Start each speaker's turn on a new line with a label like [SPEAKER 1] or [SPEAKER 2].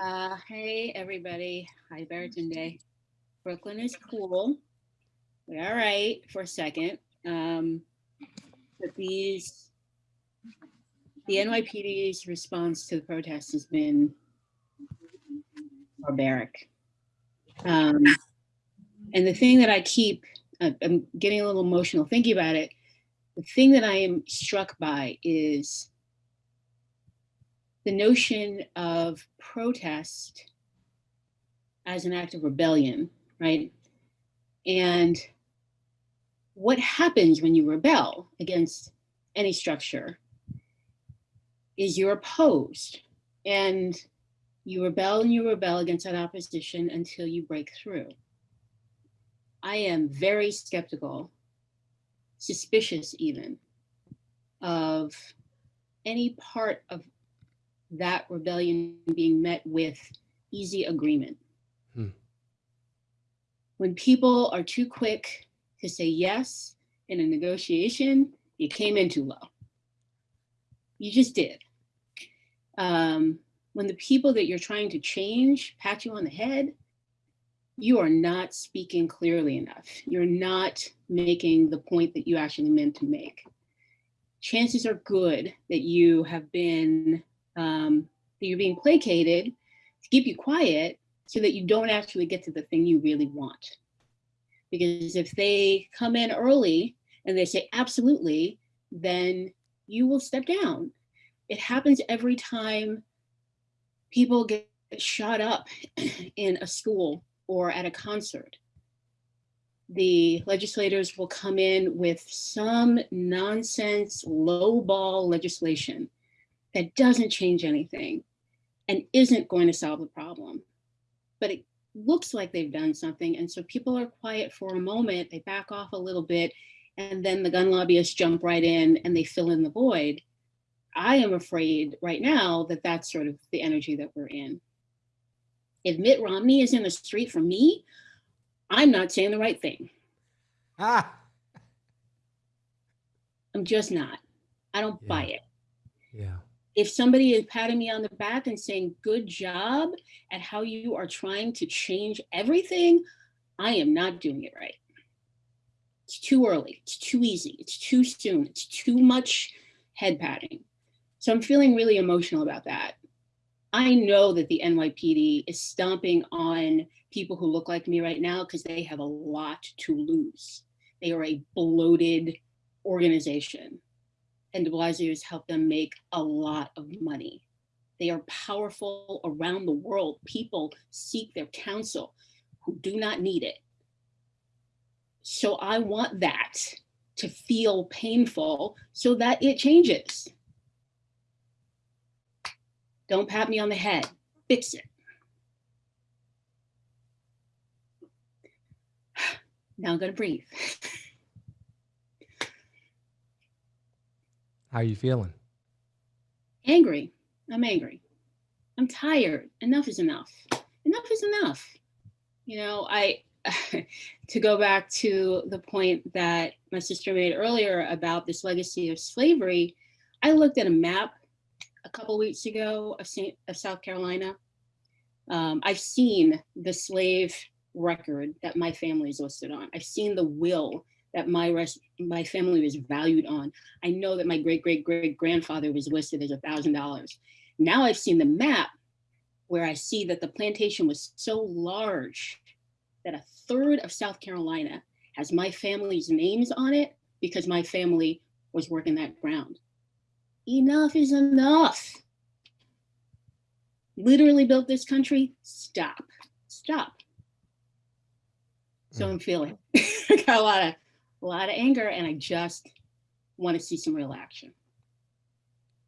[SPEAKER 1] Uh, hey, everybody. Hi, Barrington Day. Brooklyn is cool. We're all right for a second. Um, but these, the NYPD's response to the protests has been barbaric. Um, and the thing that I keep, I'm getting a little emotional thinking about it. The thing that I am struck by is the notion of protest as an act of rebellion, right? And what happens when you rebel against any structure is you're opposed and you rebel and you rebel against that opposition until you break through. I am very skeptical, suspicious even, of any part of that rebellion being met with easy agreement.
[SPEAKER 2] Hmm.
[SPEAKER 1] When people are too quick to say yes in a negotiation, you came in too low. You just did. Um, when the people that you're trying to change pat you on the head, you are not speaking clearly enough. You're not making the point that you actually meant to make. Chances are good that you have been um, that you're being placated to keep you quiet so that you don't actually get to the thing you really want. Because if they come in early and they say absolutely, then you will step down. It happens every time people get shot up in a school or at a concert. The legislators will come in with some nonsense lowball legislation that doesn't change anything and isn't going to solve the problem. But it looks like they've done something. And so people are quiet for a moment, they back off a little bit, and then the gun lobbyists jump right in and they fill in the void. I am afraid right now that that's sort of the energy that we're in. If Mitt Romney is in the street for me, I'm not saying the right thing.
[SPEAKER 2] Ah,
[SPEAKER 1] I'm just not. I don't
[SPEAKER 2] Yeah.
[SPEAKER 1] buy it.
[SPEAKER 2] yeah.
[SPEAKER 1] If somebody is patting me on the back and saying, good job at how you are trying to change everything, I am not doing it right. It's too early, it's too easy, it's too soon, it's too much head patting. So I'm feeling really emotional about that. I know that the NYPD is stomping on people who look like me right now because they have a lot to lose. They are a bloated organization and de Blasio helped them make a lot of money. They are powerful around the world. People seek their counsel who do not need it. So I want that to feel painful so that it changes. Don't pat me on the head, fix it. Now I'm gonna breathe.
[SPEAKER 2] How are you feeling?
[SPEAKER 1] angry. I'm angry. I'm tired. Enough is enough. Enough is enough. You know, I, to go back to the point that my sister made earlier about this legacy of slavery, I looked at a map a couple weeks ago of, Saint, of South Carolina. Um, I've seen the slave record that my family is listed on. I've seen the will that my rest, my family was valued on. I know that my great great great grandfather was listed as a thousand dollars. Now I've seen the map where I see that the plantation was so large that a third of South Carolina has my family's names on it because my family was working that ground. Enough is enough. Literally built this country. Stop. Stop. So
[SPEAKER 2] Mm.
[SPEAKER 1] I'm feeling I got a lot of a lot of anger and I just want to see some real action.